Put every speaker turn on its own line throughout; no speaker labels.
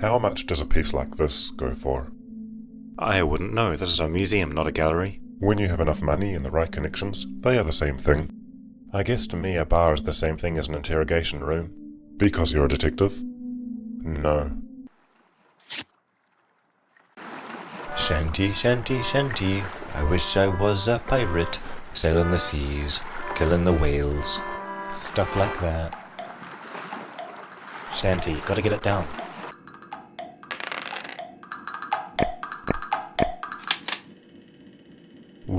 How much does a piece like this go for?
I wouldn't know. This is a museum, not a gallery.
When you have enough money and the right connections, they are the same thing.
I guess to me a bar is the same thing as an interrogation room.
Because you're a detective?
No. Shanty, shanty, shanty. I wish I was a pirate, sailing the seas, killing the whales. Stuff like that. Shanty, gotta get it down.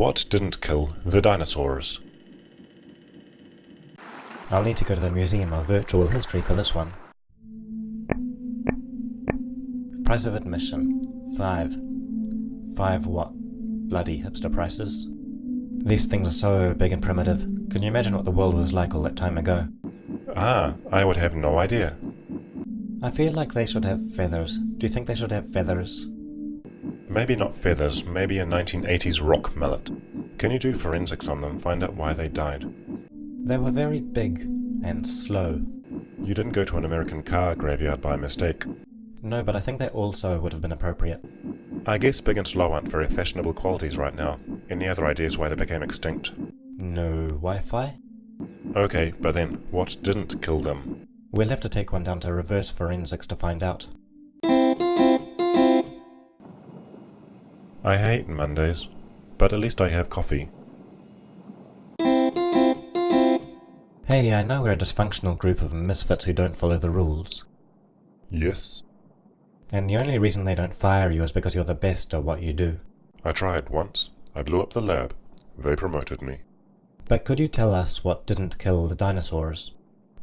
What didn't kill the dinosaurs?
I'll need to go to the Museum of Virtual History for this one. Price of admission. Five. Five what? Bloody hipster prices. These things are so big and primitive. Can you imagine what the world was like all that time ago?
Ah, I would have no idea.
I feel like they should have feathers. Do you think they should have feathers?
Maybe not feathers, maybe a 1980s rock mallet. Can you do forensics on them, find out why they died?
They were very big and slow.
You didn't go to an American car graveyard by mistake.
No, but I think they also would have been appropriate.
I guess big and slow aren't very fashionable qualities right now. Any other ideas why they became extinct?
No Wi-Fi?
Okay, but then, what didn't kill them?
We'll have to take one down to reverse forensics to find out.
I hate Mondays, but at least I have coffee.
Hey, I know we're a dysfunctional group of misfits who don't follow the rules.
Yes?
And the only reason they don't fire you is because you're the best at what you do.
I tried once. I blew up the lab. They promoted me.
But could you tell us what didn't kill the dinosaurs?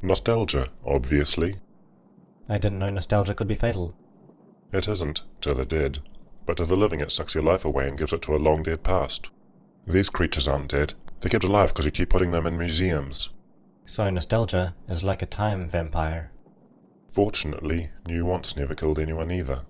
Nostalgia, obviously.
I didn't know nostalgia could be fatal.
It isn't, to the dead. But to the living it sucks your life away and gives it to a long dead past. These creatures aren't dead. They're kept alive because you keep putting them in museums.
So nostalgia is like a time vampire.
Fortunately, New Wants never killed anyone either.